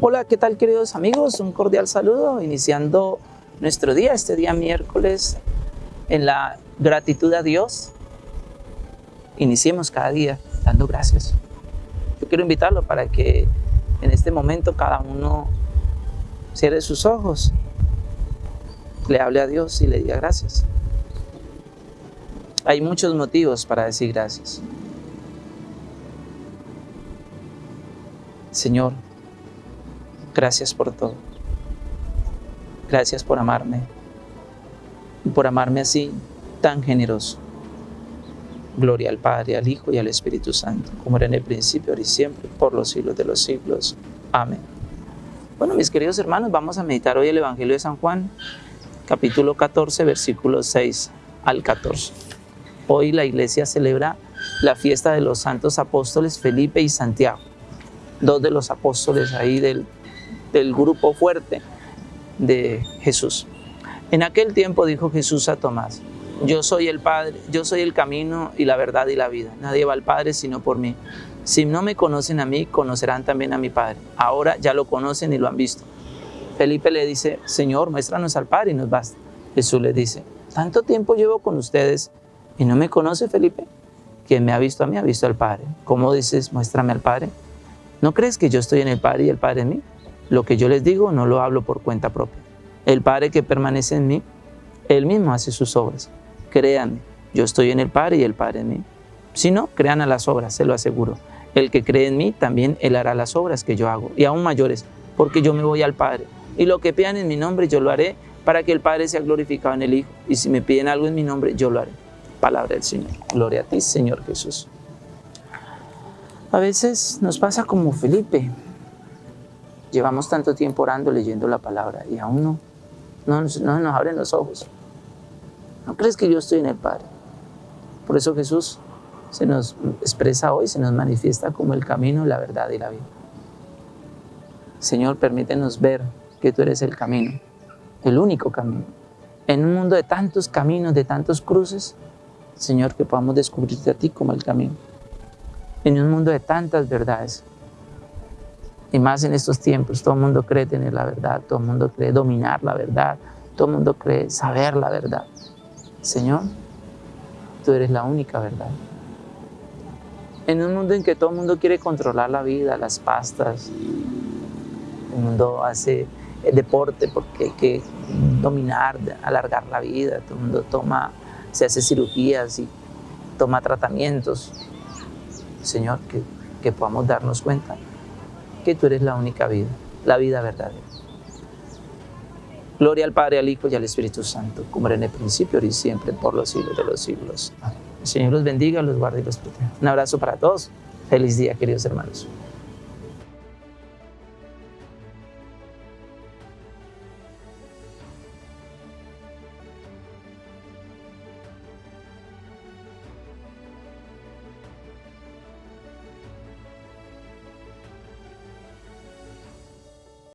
Hola, ¿qué tal queridos amigos? Un cordial saludo, iniciando nuestro día, este día miércoles, en la gratitud a Dios. Iniciemos cada día dando gracias. Yo quiero invitarlo para que en este momento cada uno cierre sus ojos, le hable a Dios y le diga gracias. Hay muchos motivos para decir gracias. Señor, gracias por todo. Gracias por amarme y por amarme así tan generoso. Gloria al Padre, al Hijo y al Espíritu Santo, como era en el principio, ahora y siempre, por los siglos de los siglos. Amén. Bueno, mis queridos hermanos, vamos a meditar hoy el Evangelio de San Juan, capítulo 14, versículos 6 al 14. Hoy la iglesia celebra la fiesta de los santos apóstoles Felipe y Santiago, dos de los apóstoles ahí del, del grupo fuerte de Jesús. En aquel tiempo dijo Jesús a Tomás, yo soy el Padre, yo soy el camino y la verdad y la vida. Nadie va al Padre sino por mí. Si no me conocen a mí, conocerán también a mi Padre. Ahora ya lo conocen y lo han visto. Felipe le dice, Señor, muéstranos al Padre y nos basta. Jesús le dice, tanto tiempo llevo con ustedes y no me conoce Felipe. Quien me ha visto a mí ha visto al Padre. ¿Cómo dices, muéstrame al Padre? ¿No crees que yo estoy en el Padre y el Padre en mí? Lo que yo les digo no lo hablo por cuenta propia. El Padre que permanece en mí, Él mismo hace sus obras créanme, yo estoy en el Padre y el Padre en mí. Si no, crean a las obras, se lo aseguro. El que cree en mí, también él hará las obras que yo hago, y aún mayores, porque yo me voy al Padre. Y lo que pidan en mi nombre, yo lo haré, para que el Padre sea glorificado en el Hijo. Y si me piden algo en mi nombre, yo lo haré. Palabra del Señor. Gloria a ti, Señor Jesús. A veces nos pasa como Felipe. Llevamos tanto tiempo orando, leyendo la palabra, y aún no, no, no nos abren los ojos. ¿No crees que yo estoy en el Padre? Por eso Jesús se nos expresa hoy, se nos manifiesta como el camino, la verdad y la vida. Señor, permítenos ver que tú eres el camino, el único camino. En un mundo de tantos caminos, de tantos cruces, Señor, que podamos descubrirte a ti como el camino. En un mundo de tantas verdades, y más en estos tiempos, todo el mundo cree tener la verdad, todo el mundo cree dominar la verdad, todo el mundo cree saber la verdad. Señor, tú eres la única verdad. En un mundo en que todo el mundo quiere controlar la vida, las pastas, el mundo hace deporte porque hay que dominar, alargar la vida, todo el mundo toma, se hace cirugías y toma tratamientos. Señor, que, que podamos darnos cuenta que tú eres la única vida, la vida verdadera. Gloria al Padre, al Hijo y al Espíritu Santo, como era en el principio, ahora y siempre, por los siglos de los siglos. El Señor los bendiga, los guarde y los proteja. Un abrazo para todos. Feliz día, queridos hermanos.